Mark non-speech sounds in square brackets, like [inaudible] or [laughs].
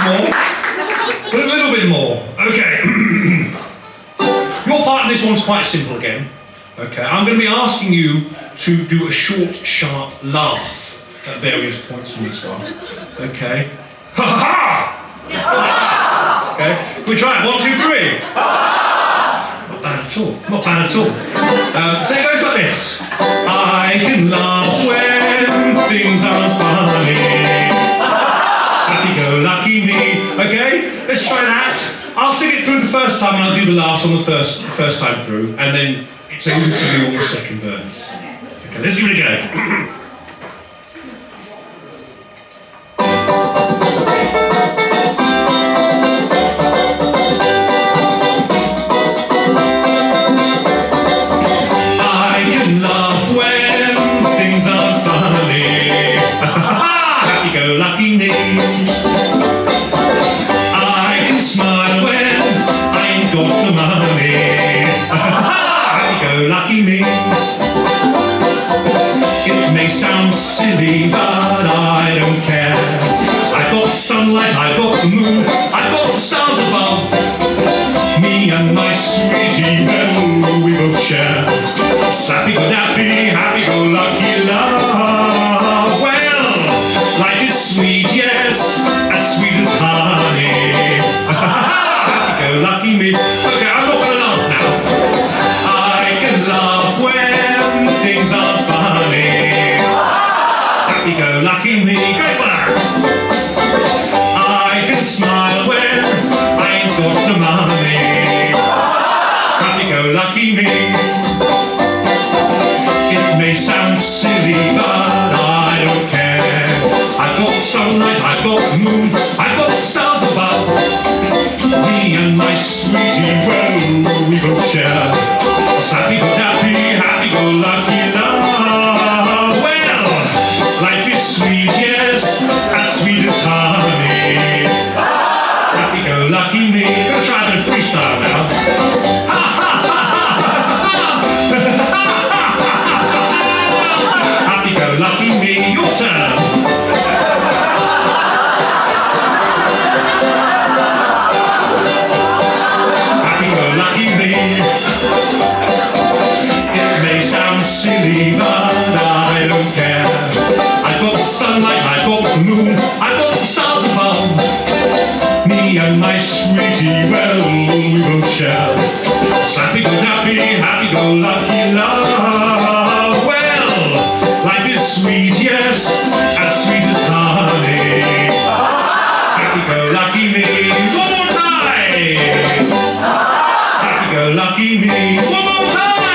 more. But a little bit more. Okay. [clears throat] Your part in this one's quite simple again. Okay, I'm going to be asking you to do a short, sharp laugh at various points in this one. Okay. [laughs] Ha ha ha! Okay, we try it. One, two, three. Not bad at all. Not bad at all. Um, so it goes like this. I can laugh try that. I'll sing it through the first time and I'll do the laughs on the first first time through, and then it's over to you on the second verse. Okay, let's give it a go. I Got the money. Happy-go-lucky me. It may sound silly, but I don't care. I've sunlight, I've the moon, I've the stars above. Me and my sweetie, well, we both share. Happy go lucky me. Great. I can smile when I ain't got the money. Happy go lucky me. It may sound silly, but I don't care. I've got sunlight, I've got moon, I've sweetie, well, we both share. Happy go dappy, happy go lucky love. Well, life is sweet, yes, as sweet as honey. Happy go lucky me. One more time. Happy go lucky me. One more time.